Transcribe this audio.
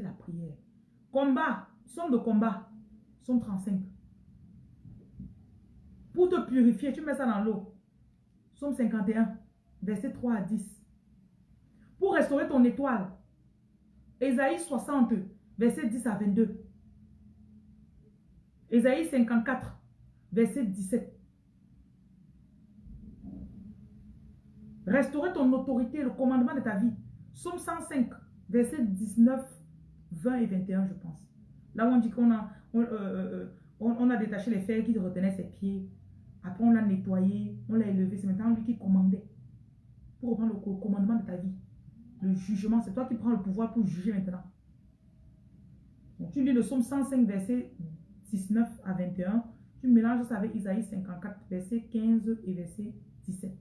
La prière. Combat, somme de combat, somme 35. Pour te purifier, tu mets ça dans l'eau. Somme 51, verset 3 à 10. Pour restaurer ton étoile, Ésaïe 60, verset 10 à 22. Ésaïe 54, verset 17. Restaurer ton autorité, le commandement de ta vie. Somme 105, verset 19, 20 et 21, je pense. Là où on dit qu'on a, euh, euh, euh, détaché les fers qui retenaient ses pieds. Après, on l'a nettoyé, on l'a élevé. C'est maintenant lui qui commandait. Pour reprendre le commandement de ta vie. Le jugement, c'est toi qui prends le pouvoir pour juger maintenant. tu lis le psaume 105, verset 19 à 21. Tu mélanges ça avec Isaïe 54, verset 15 et verset 17.